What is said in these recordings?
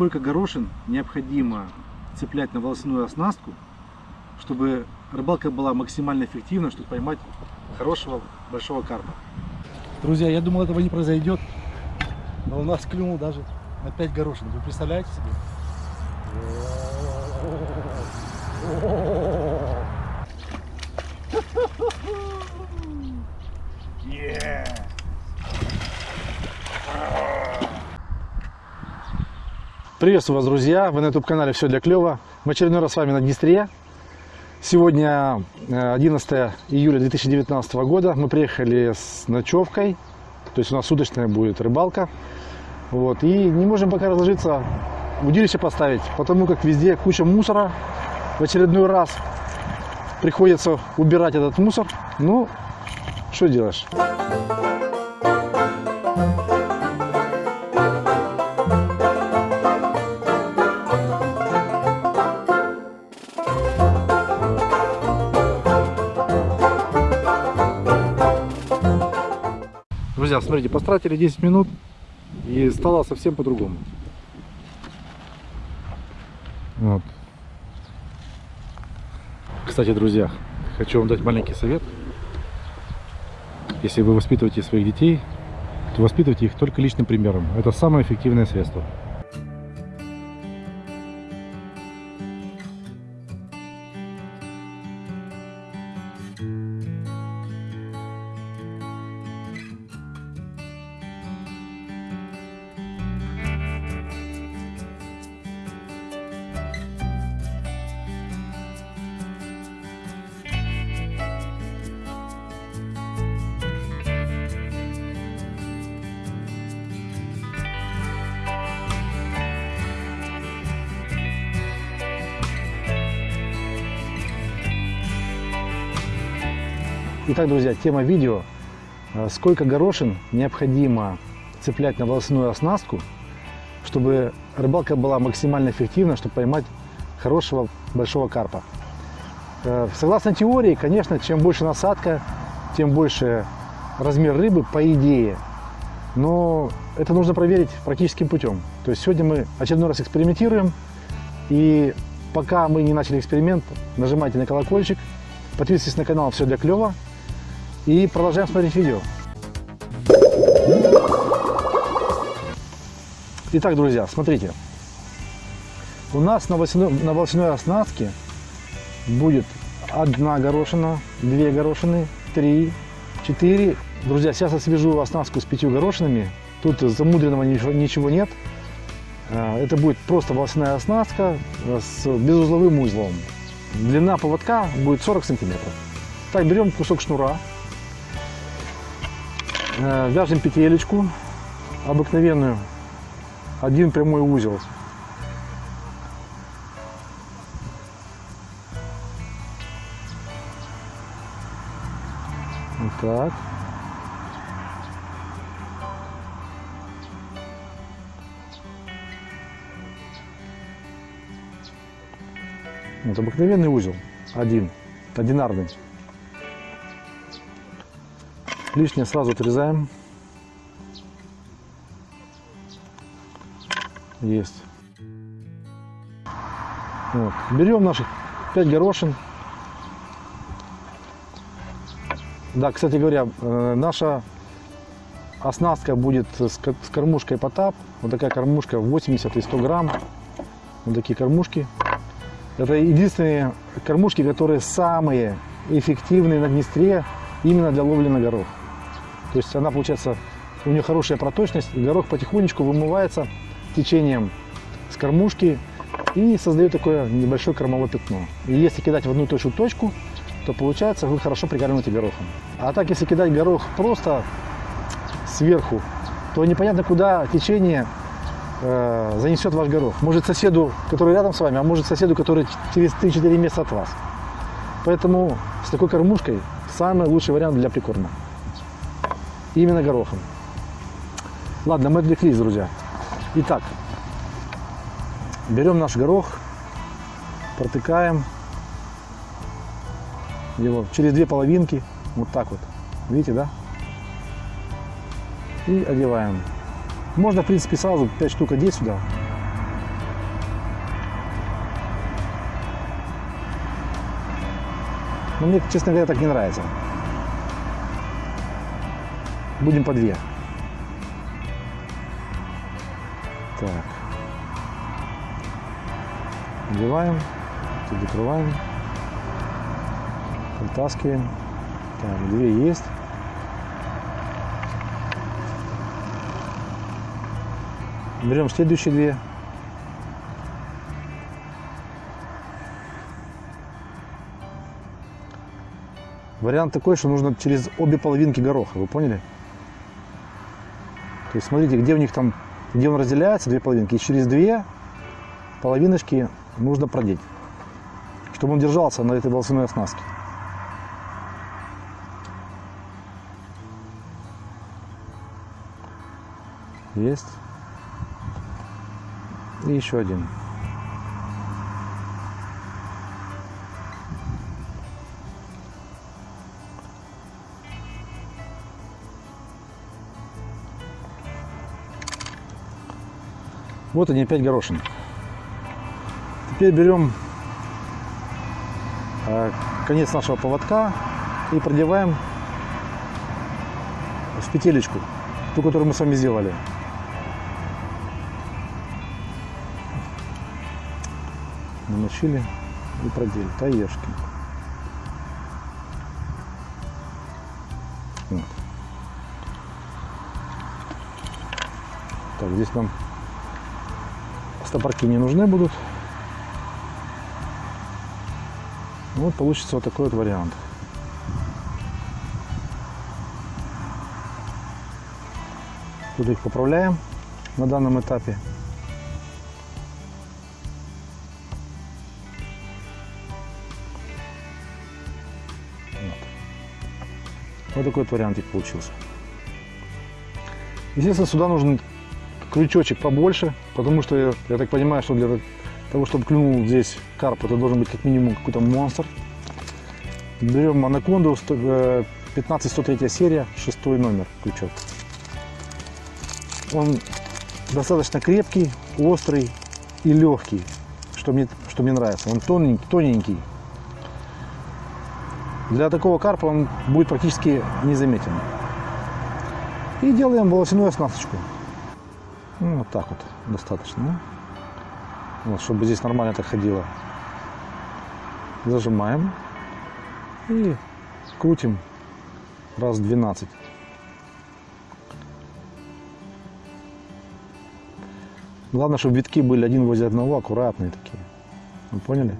сколько горошин необходимо цеплять на волосяную оснастку, чтобы рыбалка была максимально эффективна, чтобы поймать хорошего большого карпа. Друзья, я думал этого не произойдет, но у нас клюнул даже на 5 горошин. Вы представляете себе? Yeah! Приветствую вас, друзья! Вы на YouTube канале Все для клёва. В очередной раз с вами на Днестре. Сегодня 11 э, июля 2019 года. Мы приехали с ночевкой. То есть у нас суточная будет рыбалка. Вот. И не можем пока разложиться, удилище поставить, потому как везде куча мусора. В очередной раз приходится убирать этот мусор. Ну, что делаешь? Друзья, смотрите, потратили 10 минут и стало совсем по-другому. Вот. Кстати, друзья, хочу вам дать маленький совет. Если вы воспитываете своих детей, то воспитывайте их только личным примером. Это самое эффективное средство. Итак, друзья, тема видео. Э, сколько горошин необходимо цеплять на волосяную оснастку, чтобы рыбалка была максимально эффективна, чтобы поймать хорошего большого карпа. Э, согласно теории, конечно, чем больше насадка, тем больше размер рыбы, по идее. Но это нужно проверить практическим путем. То есть сегодня мы очередной раз экспериментируем. И пока мы не начали эксперимент, нажимайте на колокольчик, подписывайтесь на канал «Все для клёва», и продолжаем смотреть видео. Итак, друзья, смотрите. У нас на волосяной, на волосяной оснастке будет одна горошина, две горошины, три, четыре. Друзья, сейчас я свяжу оснастку с пятью горошинами. Тут замудренного ничего, ничего нет. А, это будет просто волосяная оснастка с безузловым узлом. Длина поводка будет 40 сантиметров. Так, берем кусок шнура, Э, вяжем петелечку обыкновенную, один прямой узел. Вот так. Вот обыкновенный узел, один, одинарный. Лишнее сразу отрезаем. Есть. Вот. Берем наших 5 горошин. Да, кстати говоря, э, наша оснастка будет с кормушкой Потап. Вот такая кормушка 80 и 100 грамм. Вот такие кормушки. Это единственные кормушки, которые самые эффективные на Днестре именно для ловли на горох. То есть она, получается, у нее хорошая проточность, горох потихонечку вымывается течением с кормушки и создает такое небольшое кормовое пятно. И если кидать в одну же точку, то получается вы хорошо прикармливаете горохом. А так, если кидать горох просто сверху, то непонятно, куда течение э, занесет ваш горох. Может соседу, который рядом с вами, а может соседу, который через 3-4 месяца от вас. Поэтому с такой кормушкой самый лучший вариант для прикорма Именно горохом. Ладно, мы отвлеклись, друзья. Итак, берем наш горох, протыкаем его через две половинки, вот так вот. Видите, да? И одеваем. Можно, в принципе, сразу 5 штук одеть сюда. Но мне, честно говоря, так не нравится. Будем по две. Так. Надеваем, закрываем, притаскиваем. Так, две есть. Берем следующие две. Вариант такой, что нужно через обе половинки гороха, вы поняли? То есть смотрите, где у них там, где он разделяется, две половинки, и через две половиночки нужно продеть, чтобы он держался на этой волосяной оснастке. Есть. И еще один. Вот они опять горошины. Теперь берем э, конец нашего поводка и продеваем в петелечку, ту, которую мы с вами сделали. Намочили и продели. Таешки. Вот. Так, здесь нам стопорки не нужны будут. Вот получится вот такой вот вариант. Тут их поправляем на данном этапе. Вот. такой вот вариантик получился. Естественно, сюда нужен крючочек побольше, потому что я, я так понимаю, что для того, чтобы клюнул здесь карп, это должен быть как минимум какой-то монстр. Берем анаконду, 15103 э, серия, шестой номер крючок. Он достаточно крепкий, острый и легкий, что мне, что мне нравится. Он тоненький, тоненький. Для такого карпа он будет практически незаметен. И делаем волосяную оснасточку. Ну, вот так вот достаточно. Вот, чтобы здесь нормально так ходило. Зажимаем и крутим раз 12. Главное, чтобы витки были один возле одного, аккуратные такие. Вы поняли?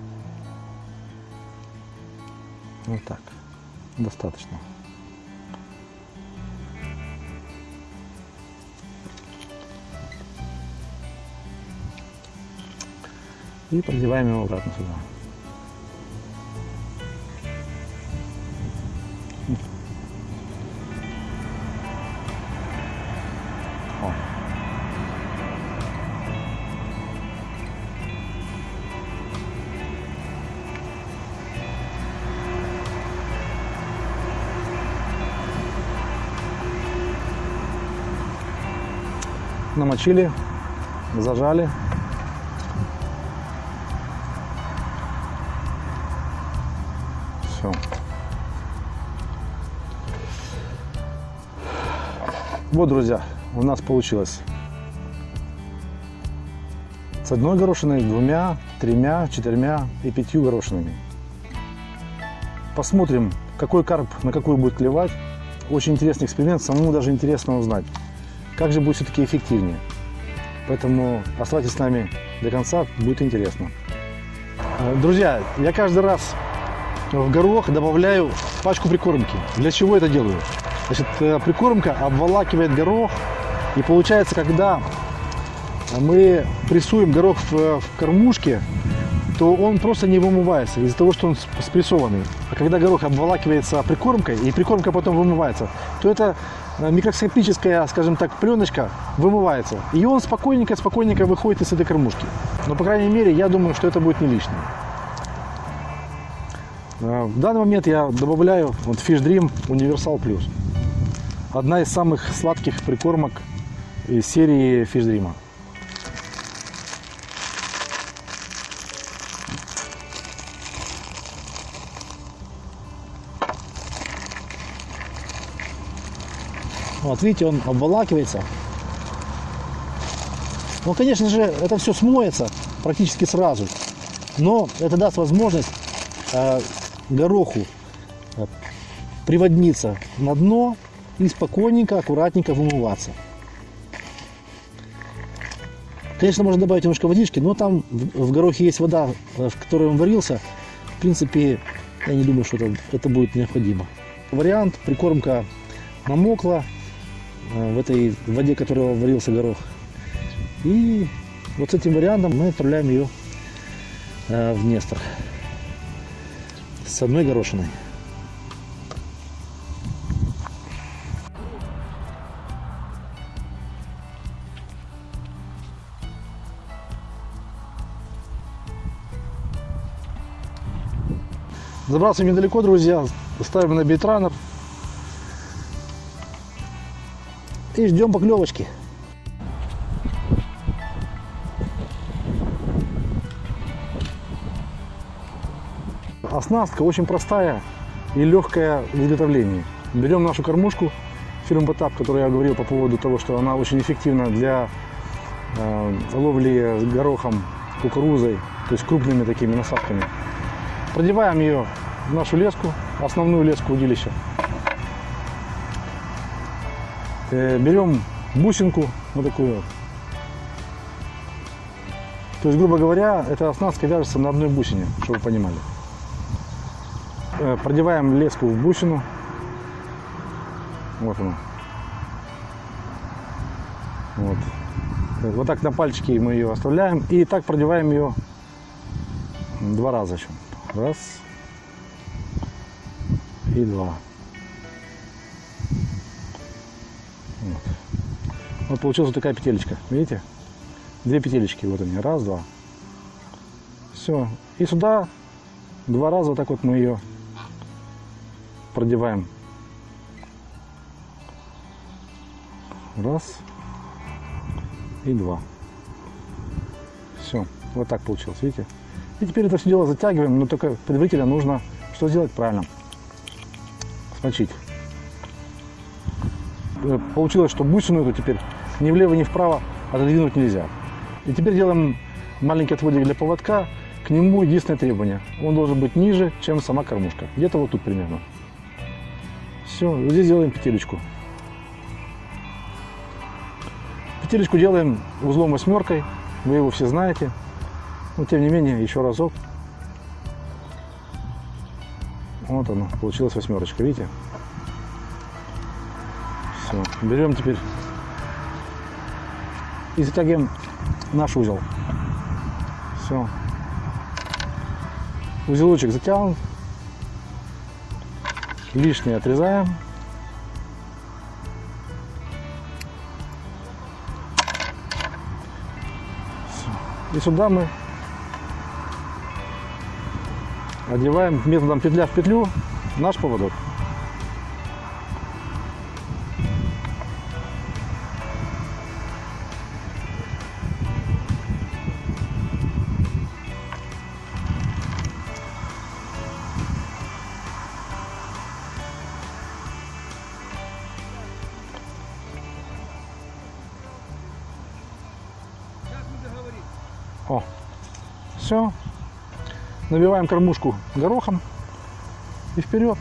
Вот так. Достаточно. И продеваем его обратно сюда. Намочили, зажали. Все. Вот, друзья, у нас получилось с одной горошиной, двумя, тремя, четырьмя и пятью горошинами. Посмотрим, какой карп на какую будет клевать. Очень интересный эксперимент, самому даже интересно узнать, как же будет все-таки эффективнее. Поэтому оставайтесь с нами до конца, будет интересно. Друзья, я каждый раз в горох добавляю пачку прикормки. Для чего это делаю? Значит, э, прикормка обволакивает горох. И получается, когда мы прессуем горох в, в кормушке, то он просто не вымывается из-за того, что он спрессованный. А когда горох обволакивается прикормкой, и прикормка потом вымывается, то это э, микроскопическая, скажем так, пленочка вымывается. И он спокойненько-спокойненько выходит из этой кормушки. Но, по крайней мере, я думаю, что это будет не лишнее. Э, в данный момент я добавляю вот Fish Dream Universal Plus. Одна из самых сладких прикормок из серии Fish Dream. Вот видите, он обволакивается. Ну, конечно же, это все смоется практически сразу, но это даст возможность э, гороху э, приводниться на дно и спокойненько, аккуратненько вымываться. Конечно, можно добавить немножко водички, но там в, горохе есть вода, э, в которой он варился. В принципе, я не думаю, что это, это будет необходимо. Вариант, прикормка намокла э, в этой воде, в которой варился горох. И вот с этим вариантом мы отправляем ее в Нестор с одной горошиной. Забрался недалеко, друзья. Ставим на бейтранер. И ждем поклевочки. Оснастка очень простая и легкая в изготовлении. Берем нашу кормушку фирмы Батап, которую я говорил по поводу того, что она очень эффективна для э, ловли с горохом, кукурузой, то есть крупными такими насадками. Продеваем ее в нашу леску, основную леску удилища. Э, берем бусинку, вот такую. То есть, грубо говоря, эта оснастка вяжется на одной бусине, чтобы вы понимали. Э, Продеваем леску в бусину. Вот она. Вот. Вот так на пальчики мы ее оставляем. И так продеваем ее два раза еще. Раз. И два. Вот. Вот получилась вот такая петелечка. Видите? Две петелечки. Вот они. Раз, два. Все. И сюда два раза вот так вот мы ее продеваем. Раз и два. Все, вот так получилось, видите? И теперь это все дело затягиваем, но только предварительно нужно что сделать правильно? Смочить. Э, Получилось, что бусину эту теперь ни влево, ни вправо отодвинуть нельзя. И теперь делаем маленький отводик для поводка. К нему единственное требование. Он должен быть ниже, чем сама кормушка. Где-то вот тут примерно. Все, здесь делаем петелечку. Петелечку делаем узлом восьмеркой. Вы его все знаете. Но тем не менее, еще разок. Вот оно, получилась восьмерочка, видите? Все, берем теперь и затягиваем наш узел. Все. Узелочек затянут. Лишнее отрезаем. И сюда мы одеваем методом петля в петлю наш поводок. О, все. Набиваем кормушку горохом и вперед.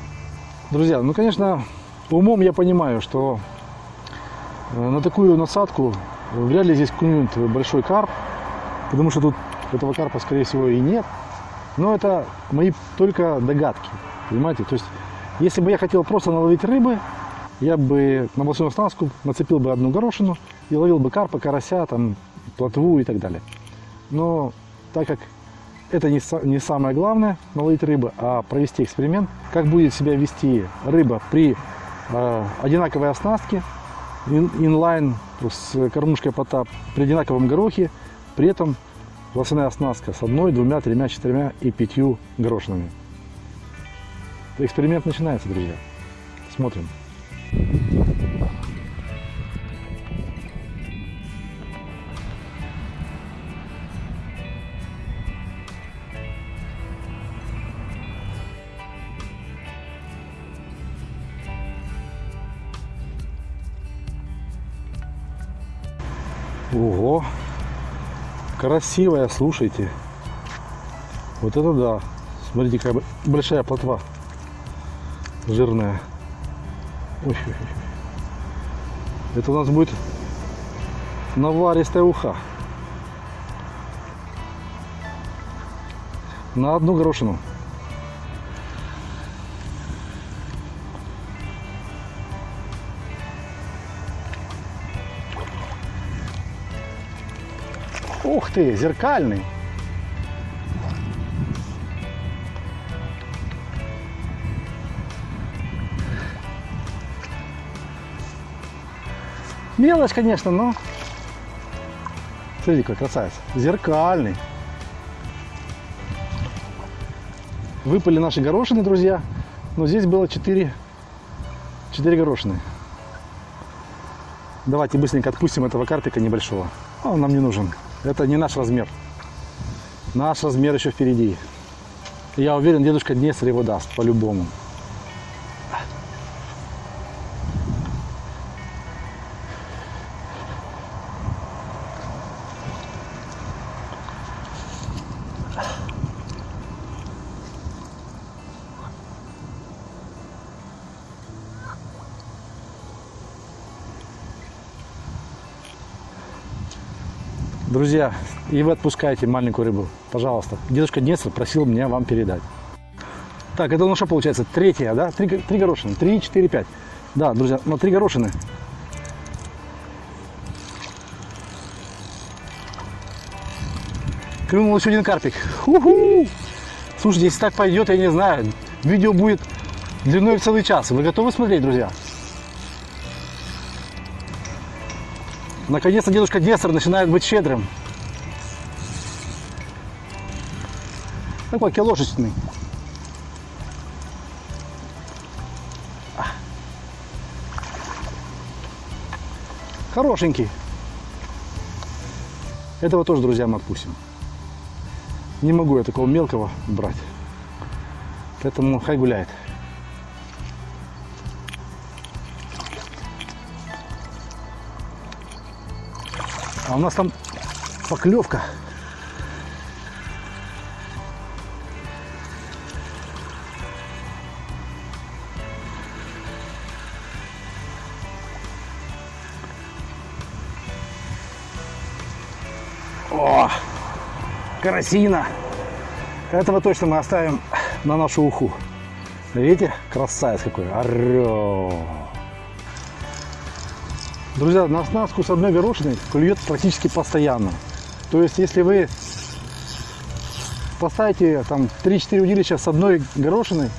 Друзья, ну, конечно, умом я понимаю, что э, на такую насадку вряд ли здесь клюнет большой карп, потому что тут этого карпа, скорее всего, и нет. Но это мои только догадки, понимаете? То есть, если бы я хотел просто наловить рыбы, я бы на большую оснастку нацепил бы одну горошину и ловил бы карпа, карася, там, плотву и так далее. Но так как это не, не самое главное наловить рыбы, а провести эксперимент, как будет себя вести рыба при э, одинаковой оснастке, ин- инлайн с кормушкой потап, при одинаковом горохе, при этом волосяная оснастка с одной, двумя, тремя, четырьмя и пятью горошинами. Эксперимент начинается, друзья. Смотрим. Ого. Красивая, слушайте. Вот это да. Смотрите, какая большая плотва. Жирная. Ой, ой, ой. Это у нас будет наваристая уха. На одну горошину. Ух ты, зеркальный. Мелочь, конечно, но... Смотрите, какой красавец. Зеркальный. Выпали наши горошины, друзья. Но здесь было 4, 4 горошины. Давайте быстренько отпустим этого карпика небольшого. Он нам не нужен. Это не наш размер. Наш размер еще впереди. Я уверен, дедушка Днестр его даст, по-любому. Друзья, и вы отпускаете маленькую рыбу. Пожалуйста. Дедушка Днестр просил меня вам передать. Так, это ну что получается? Третья, да? Три, три горошины. Три, четыре, пять. Да, друзья, на три горошины. Клюнул еще один карпик. Уху! Слушайте, если так пойдет, я не знаю. Видео будет длиной в целый час. Вы готовы смотреть, друзья? Наконец-то дедушка Днестр начинает быть щедрым. Такой киложечный. Хорошенький. Этого тоже, друзья, мы отпустим. Не могу я такого мелкого брать. Поэтому хай гуляет. А у нас там поклевка. О, карасина. Этого точно мы оставим на нашу уху. Видите, красавец какой. Орё. Друзья, на оснастку с одной горошиной клюет практически постоянно. То есть, если вы поставите там 3-4 удилища с одной горошиной,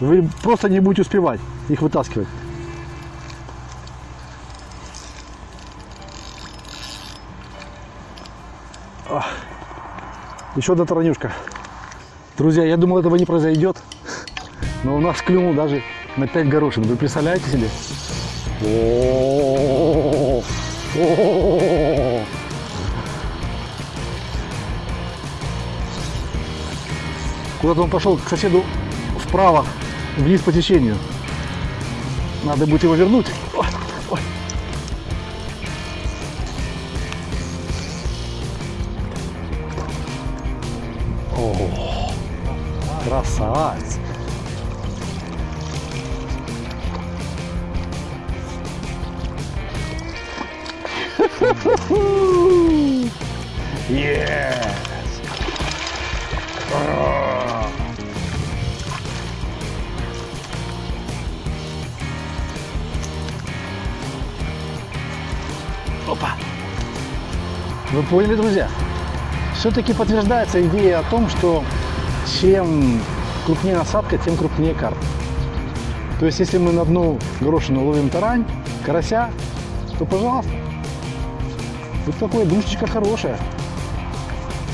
вы просто не будете успевать их вытаскивать. Еще одна таранюшка. Друзья, я думал, этого не произойдет. Но у нас клюнул даже на 5 горошин. Вы представляете себе? О-о-о-о. О-о-о-о. Куда-то он пошел к соседу вправо, вниз по течению. Надо будет его вернуть. Ой, ой. О, красавец. Yes. Опа. Вы поняли, друзья? Все-таки подтверждается идея о том, что чем крупнее насадка, тем крупнее карп. То есть, если мы на одну горошину ловим тарань, карася, то, пожалуйста, вот такое душечка хорошая.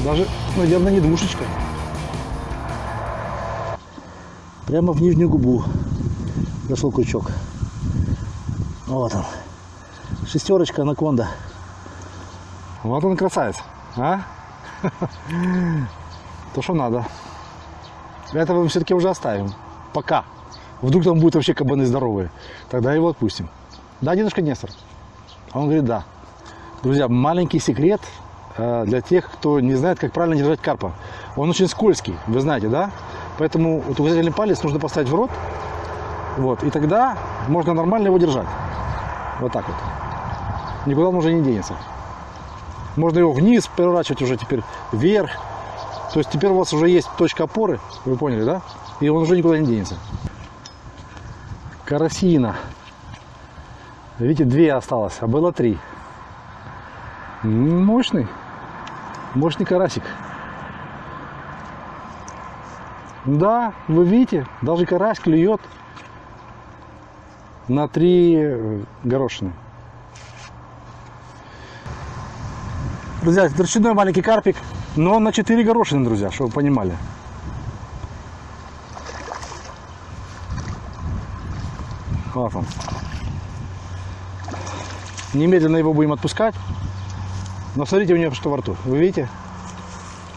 Даже, наверное, не душечка. Прямо в нижнюю губу зашел крючок. Вот он. Шестерочка анаконда. Вот он красавец. А? То, что надо. Этого мы все-таки уже оставим. Пока. Вдруг там будут вообще кабаны здоровые. Тогда его отпустим. Да, дедушка Нестор? А он говорит, да. Друзья, маленький секрет э, для тех, кто не знает, как правильно держать карпа. Он очень скользкий, вы знаете, да? Поэтому вот указательный палец нужно поставить в рот, вот, и тогда можно нормально его держать. Вот так вот. Никуда он уже не денется. Можно его вниз переворачивать уже теперь вверх. То есть теперь у вас уже есть точка опоры, вы поняли, да? И он уже никуда не денется. Карасина. Видите, две осталось, а было три. Мощный. Мощный карасик. Да, вы видите, даже карась клюет на три э, горошины. Друзья, торчиной маленький карпик, но на 4 горошины, друзья, чтобы вы понимали. Вот он. Немедленно его будем отпускать. Но смотрите у него что во рту. Вы видите?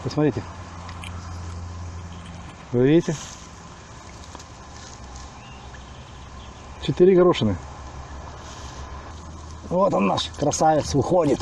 Посмотрите. Вы видите? Четыре горошины. Вот он наш красавец выходит.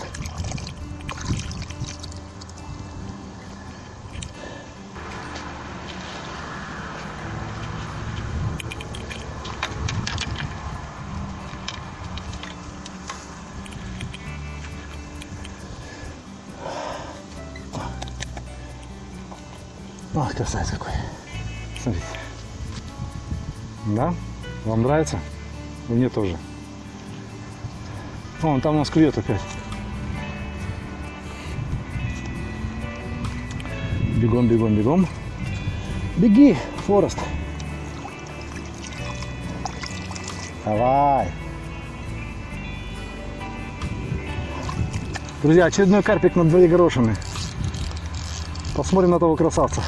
Ах, красавец какой. Смотрите. Да? Вам нравится? Мне тоже. О, он там у нас клюет опять. Бегом, бегом, бегом. Беги, Форест. Давай. Друзья, очередной карпик на две горошины. Посмотрим на того красавца.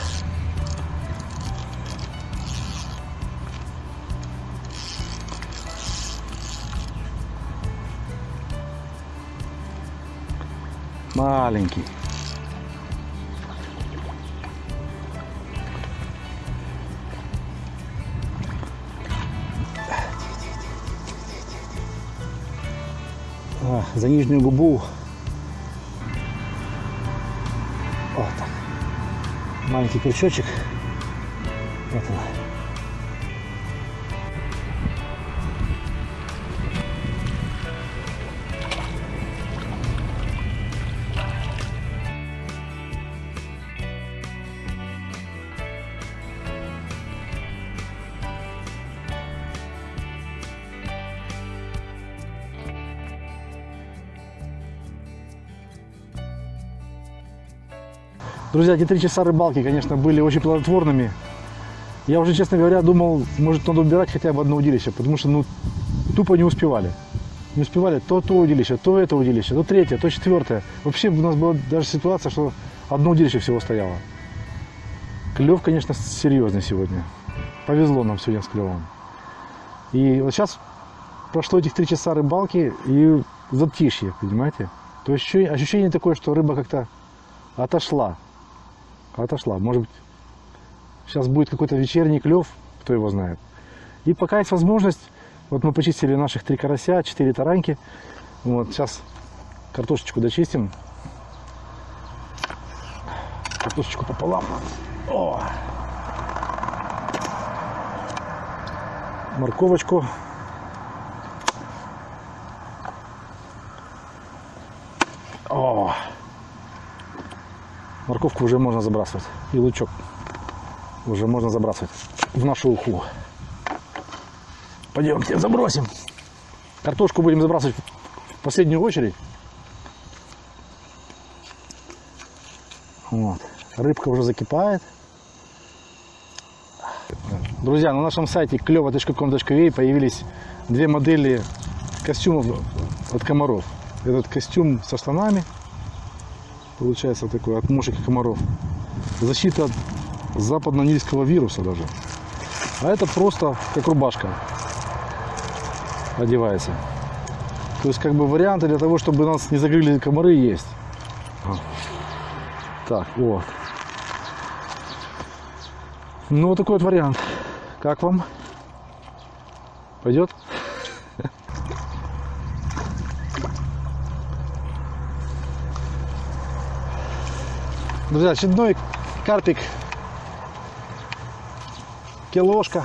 Губу. Вот. Маленький крючочек. Вот он. Друзья, эти три часа рыбалки, конечно, были очень плодотворными. Я уже, честно говоря, думал, может, надо убирать хотя бы одно удилище, потому что, ну, тупо не успевали. Не успевали то то удилище, то это удилище, то третье, то четвертое. Вообще у нас была даже ситуация, что одно удилище всего стояло. Клев, конечно, серьезный сегодня. Повезло нам сегодня с клевом. И вот сейчас прошло этих три часа рыбалки и затишье, понимаете? То есть ощущение- такое, что рыба как-то отошла. Отошла. Может быть, сейчас будет какой-то вечерний клев, кто его знает. И пока есть возможность, вот мы почистили наших три карася, четыре тараньки. Вот, сейчас картошечку дочистим. Картошечку пополам. О! Морковочку. О! Морковку уже можно забрасывать. И лучок уже можно забрасывать в нашу уху. Пойдемте забросим. Картошку будем забрасывать в последнюю очередь. Вот. Рыбка уже закипает. Друзья, на нашем сайте клево.com.ua появились две модели костюмов от комаров. Этот костюм со штанами, получается такой, от мушек и комаров. Защита от западно-нильского вируса даже. А это просто как рубашка одевается. То есть как бы варианты для того, чтобы нас не загрыли комары есть. А. Так, вот. Ну, вот такой вот вариант. Как вам? Пойдет? Друзья, очередной карпик. Килошка.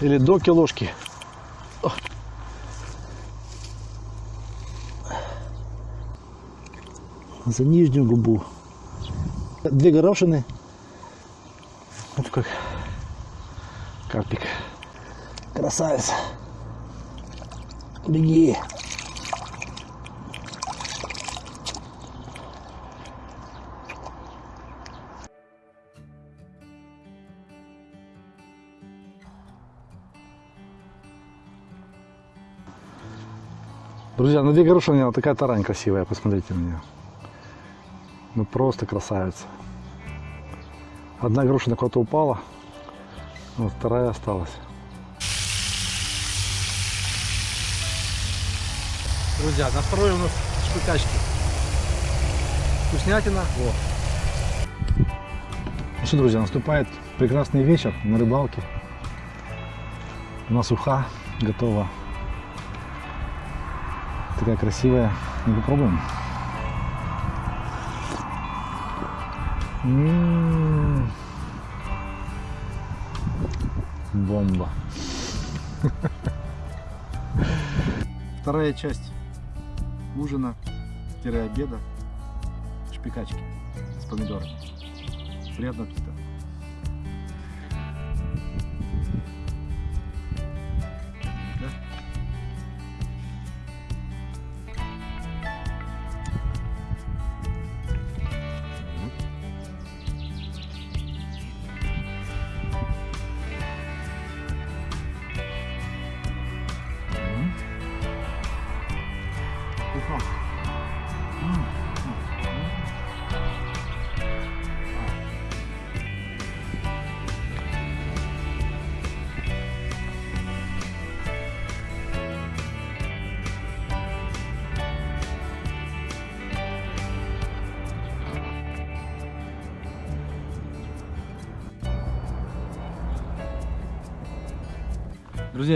Или до килошки. За нижнюю губу. Две горошины. Вот как карпик. Красавец. Беги. Друзья, на две горошины она такая тарань красивая, посмотрите на нее. Ну просто красавица. Одна горошина куда-то упала, вот вторая осталась. Друзья, на второй у нас шпыкачки. Вкуснятина. Во. Ну что, друзья, наступает прекрасный вечер на рыбалке. У нас уха готова. Такая красивая. Ну, попробуем. М. Бомба. Вторая часть ужина-обеда. Шпикачки с помидорами. Приятного аппетита.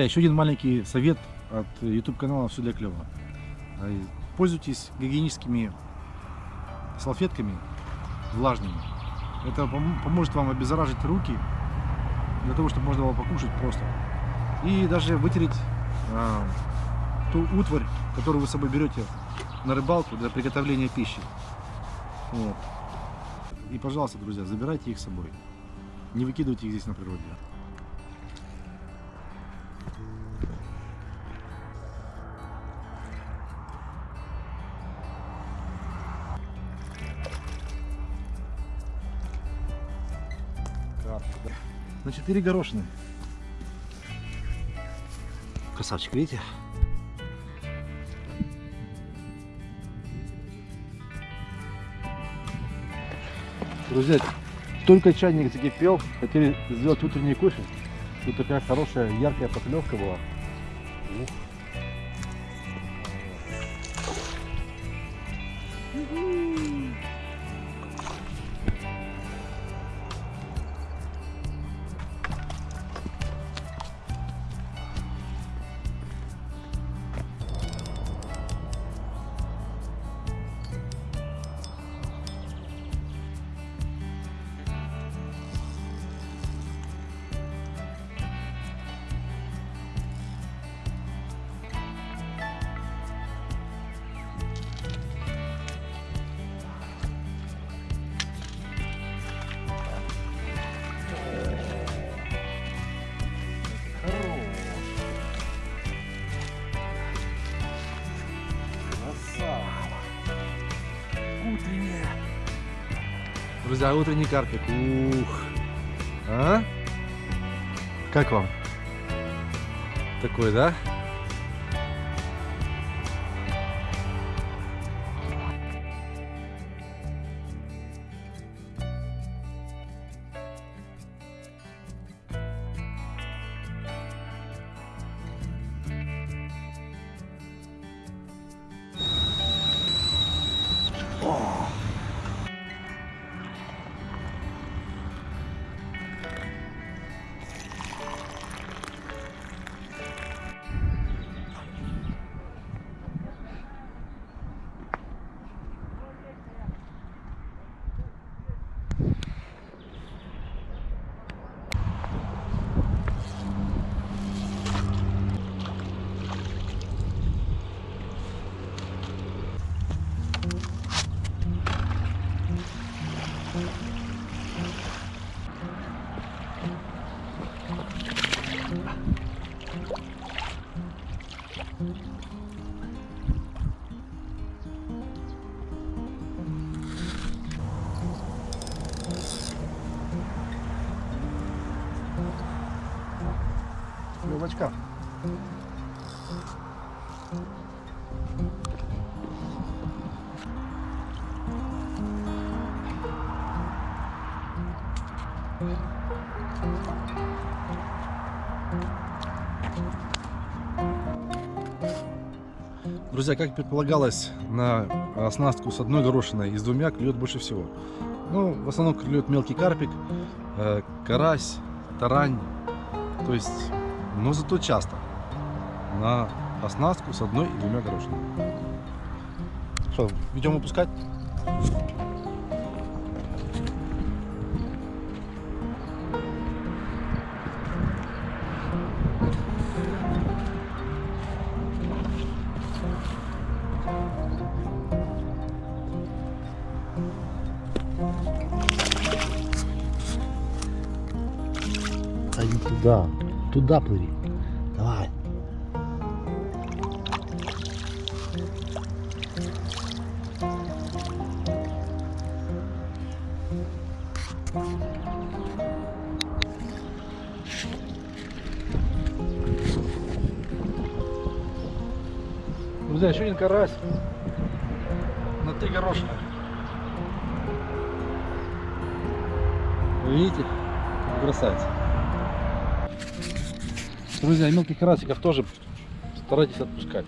Еще один маленький совет от YouTube канала Все для клёва. Э, Пользуйтесь гигиеническими салфетками влажными. Это пом- поможет вам обеззаражить руки, для того, чтобы можно было покушать просто. И даже вытереть а, ту утварь, которую вы с собой берете на рыбалку для приготовления пищи. Вот. И, пожалуйста, друзья, забирайте их с собой. Не выкидывайте их здесь на природе. 4 горошины. Красавчик, видите? Друзья, только чайник закипел, хотели сделать утренний кофе. Тут такая хорошая яркая поклевка была. Ух. Друзья, утренний карпик. Ух. А? Как вам? Такой, да? Друзья, как предполагалось, на оснастку с одной горошиной и с двумя клюет больше всего. Ну, в основном клюет мелкий карпик, э, карась, тарань. То есть, но зато часто на оснастку с одной и двумя горошинами. Что, идем выпускать? Туда. Туда плыви. Давай. Еще один карась. Мелких карасиков тоже старайтесь отпускать.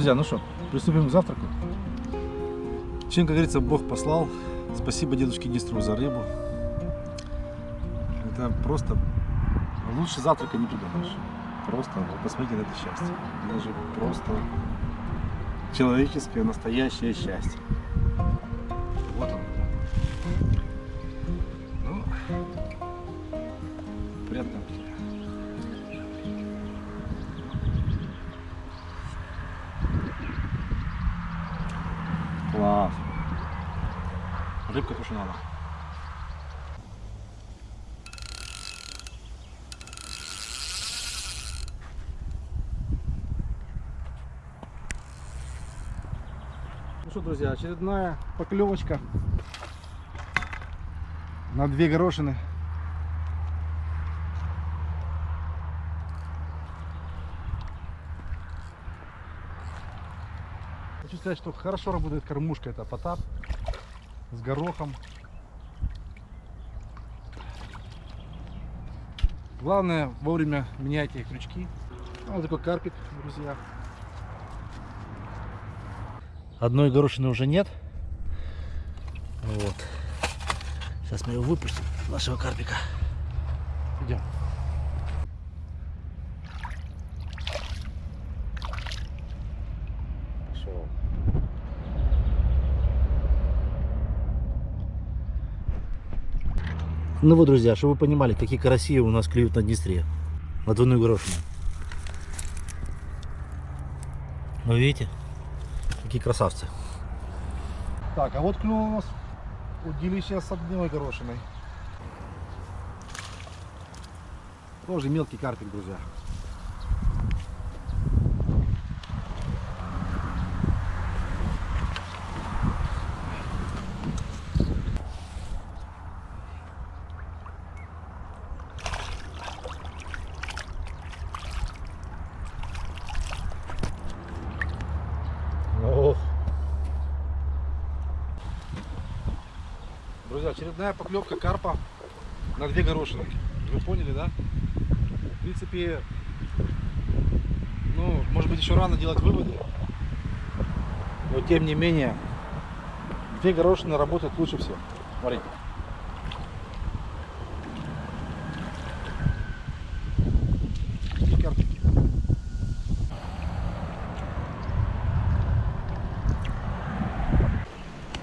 Друзья, ну что, приступим к завтраку. Чем, как говорится, Бог послал. Спасибо дедушке Дистру за рыбу. Это просто лучше завтрака не придумаешь. Просто, посмотрите на это счастье. Это же просто человеческое настоящее счастье. Друзья, очередная поклевочка на две горошины. Хочу сказать, что хорошо работает кормушка, это потап с горохом. Главное вовремя меняйте крючки. Вот такой карпик, друзья. Одной горошины уже нет. Вот. Сейчас мы его выпустим, нашего карпика. Идем. Пошел. Ну вот, друзья, чтобы вы понимали, какие караси у нас клюют на Днестре. На двойную горошину. Вы видите? Какие красавцы. Так, а вот клюнул у нас удилище с одной горошиной. Тоже мелкий карпик, друзья. Друзья, очередная поклевка карпа на две горошины. Вы поняли, да? В принципе, ну, может быть, еще рано делать выводы. Но тем не менее, две горошины работают лучше всего. Смотрите.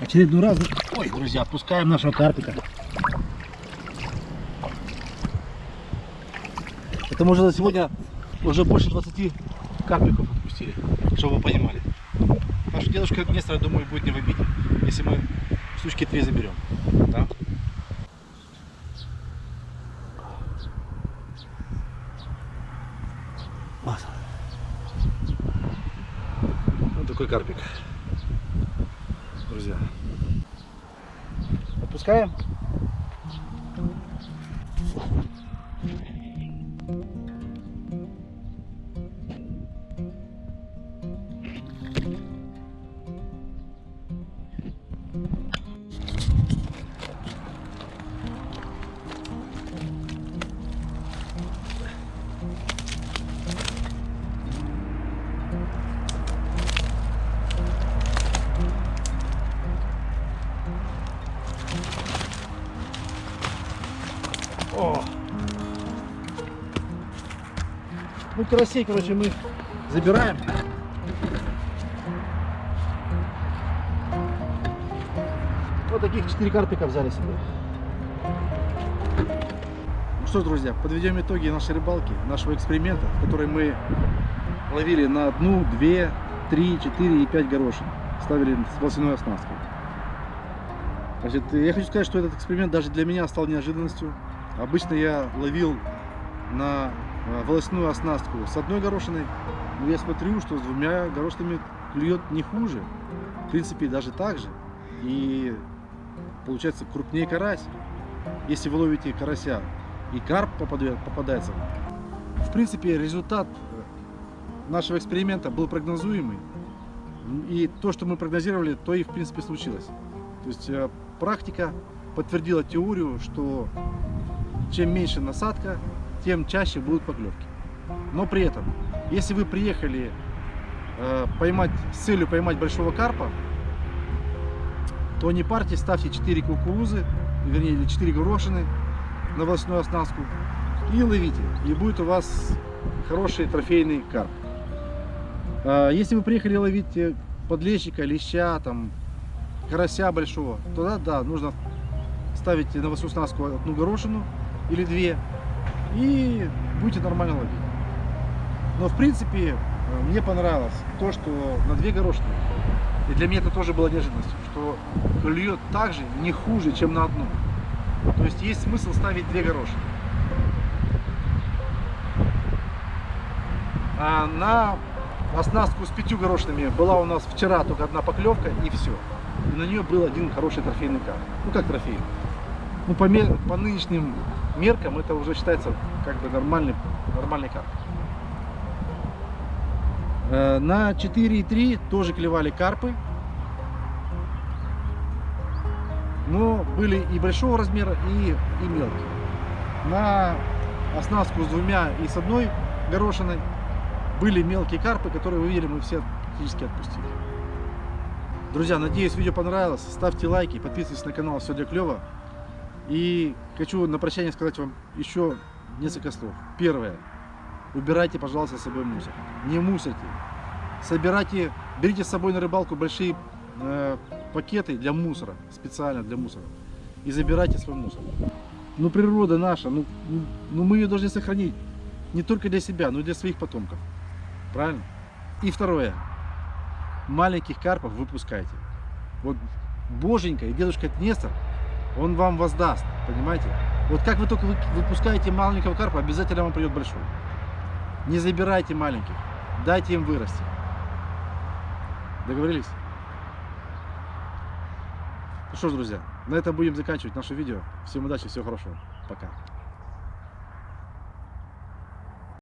Очередной раз, ой, друзья, отпускаем нашего карпика. Это мы уже за сегодня уже больше 20 карпиков отпустили, чтобы вы понимали. Что дедушка Нестор, я думаю, будет не в обиде, если мы штучки три заберем. Да? Вот. Вот такой карпик. Отпускаем? Карасей, короче, мы забираем. Вот таких 4 карпика взяли себе. Ну что ж, друзья, подведем итоги нашей рыбалки, нашего эксперимента, который мы ловили на одну, две, три, четыре и пять горошин. Ставили с волосяной оснасткой. Значит, я хочу сказать, что этот эксперимент даже для меня стал неожиданностью. Обычно я ловил на э, волосяную оснастку с одной горошиной, но я смотрю, что с двумя горошинами клюет не хуже. В принципе, даже так же. И получается крупнее карась. Если вы ловите карася и карп попадает, попадается. В принципе, результат э, нашего эксперимента был прогнозуемый. И то, что мы прогнозировали, то и в принципе случилось. То есть э, практика подтвердила теорию, что чем меньше насадка, тем чаще будут поклевки. Но при этом, если вы приехали э, поймать с целью поймать большого карпа, то не парьте, ставьте 4 кукурузы, вернее, или 4 горошины на волосную оснастку и ловите. И будет у вас хороший трофейный карп. А, Если вы приехали ловить э, подлещика, леща, там, карася большого, то да, да, нужно ставить на волосную оснастку одну горошину или две и будете нормально ловить. Но в принципе э, мне понравилось то, что на две горошины, и для меня это тоже было неожиданностью, что клюет так же, не хуже, чем на одну. То есть есть смысл ставить две горошины. А на оснастку с пятью горошинами была у нас вчера только одна поклевка и все. И на нее был один хороший трофейный карп. Ну как трофейный? Ну по, по нынешним меркам это уже считается как бы нормальный, нормальный карп. Э, На 4,3 тоже клевали карпы. Но были и большого размера, и, и мелкие. На оснастку с двумя и с одной горошиной были мелкие карпы, которые вы видели, мы все практически отпустили. Друзья, надеюсь, видео понравилось. Ставьте лайки, подписывайтесь на канал Все для клёва. И хочу на прощание сказать вам еще несколько слов. Первое. Убирайте, пожалуйста, с собой мусор. Не мусорьте. Собирайте, берите с собой на рыбалку большие э, пакеты для мусора, специально для мусора. И забирайте свой мусор. Ну, природа наша, ну, ну, ну мы ее должны сохранить. Не только для себя, но и для своих потомков. Правильно? И второе. Маленьких карпов выпускайте. Вот Боженька и дедушка Нестор, он вам воздаст, понимаете? Вот как вы только вы- выпускаете маленького карпа, обязательно вам придет большой. Не забирайте маленьких, дайте им вырасти. Договорились? Ну что ж, друзья, на этом будем заканчивать наше видео. Всем удачи, всего хорошего. Пока.